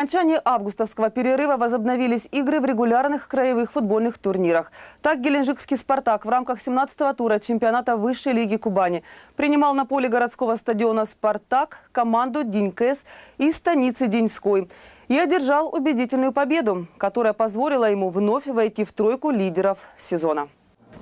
окончании августовского перерыва возобновились игры в регулярных краевых футбольных турнирах. Так геленджикский «Спартак» в рамках 17-го тура чемпионата высшей лиги Кубани принимал на поле городского стадиона «Спартак» команду «Денькэс» из станицы Деньской и одержал убедительную победу, которая позволила ему вновь войти в тройку лидеров сезона.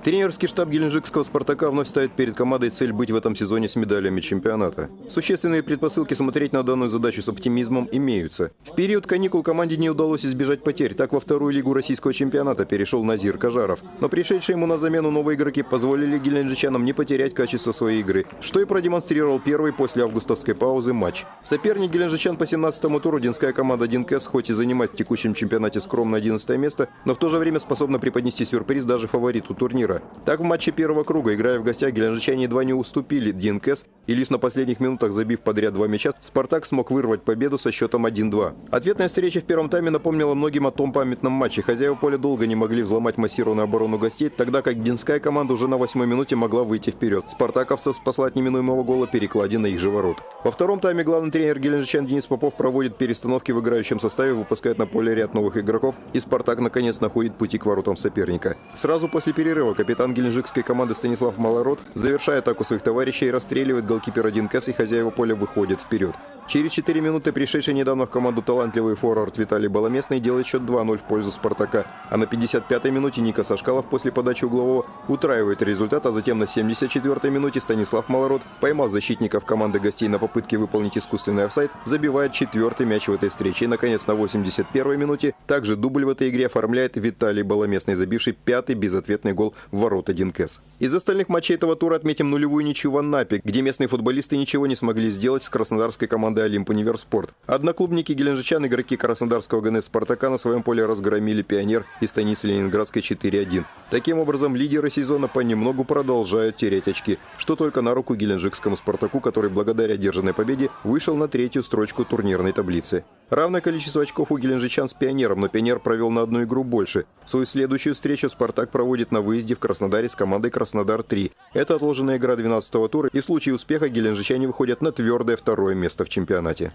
Тренерский штаб геленджикского «Спартака» вновь ставит перед командой цель быть в этом сезоне с медалями чемпионата. Существенные предпосылки смотреть на данную задачу с оптимизмом имеются. В период каникул команде не удалось избежать потерь. Так во вторую лигу российского чемпионата перешел Назир Кажаров. Но пришедшие ему на замену новые игроки позволили геленджичанам не потерять качество своей игры, что и продемонстрировал первый после августовской паузы матч. Соперник геленджичан по 17-му туру Динская команда Динкес хоть и занимает в текущем чемпионате скромное 11 место, но в то же время способна преподнести сюрприз даже фавориту турнира. Так в матче первого круга, играя в гостях, геленджичане едва не уступили ДНКС и лишь на последних минутах забив подряд два мяча, «Спартак» смог вырвать победу со счетом 1-2. Ответная встреча в первом тайме напомнила многим о том памятном матче. Хозяева поля долго не могли взломать массированную оборону гостей, тогда как Динская команда уже на восьмой минуте могла выйти вперед. Спартаковцев спасла от неминуемого гола перекладина их же ворот. Во втором тайме главный тренер геленджичан Денис Попов проводит перестановки в играющем составе, выпускает на поле ряд новых игроков, и «Спартак» наконец находит пути к воротам соперника. Сразу после перерыва капитан геленджикской команды Станислав Малород, завершая атаку своих товарищей, расстреливает голкипер 1Кс и хозяева поля выходят вперед. Через 4 минуты пришедший недавно в команду талантливый форвард Виталий Баломестный делает счет 2-0 в пользу «Спартака». А на 55-й минуте Ника Сашкалов после подачи углового утраивает результат, а затем на 74-й минуте Станислав Малород, поймав защитников команды гостей на попытке выполнить искусственный офсайд, забивает четвертый мяч в этой встрече. И, наконец, на 81-й минуте также дубль в этой игре оформляет Виталий Баломестный, забивший пятый безответный гол в ворота Динкес. Из остальных матчей этого тура отметим нулевую ничью в Анапе, где местные футболисты ничего не смогли сделать с краснодарской командой команды «Олимп Универспорт». Одноклубники геленджичан, игроки Краснодарского ГНС «Спартака» на своем поле разгромили «Пионер» и станицы Ленинградской 4-1. Таким образом, лидеры сезона понемногу продолжают терять очки, что только на руку геленджикскому «Спартаку», который благодаря одержанной победе вышел на третью строчку турнирной таблицы. Равное количество очков у геленджичан с «Пионером», но «Пионер» провел на одну игру больше. Свою следующую встречу «Спартак» проводит на выезде в Краснодаре с командой «Краснодар-3». Это отложенная игра 12-го тура, и в случае успеха геленджичане выходят на твердое второе место в чемпионате.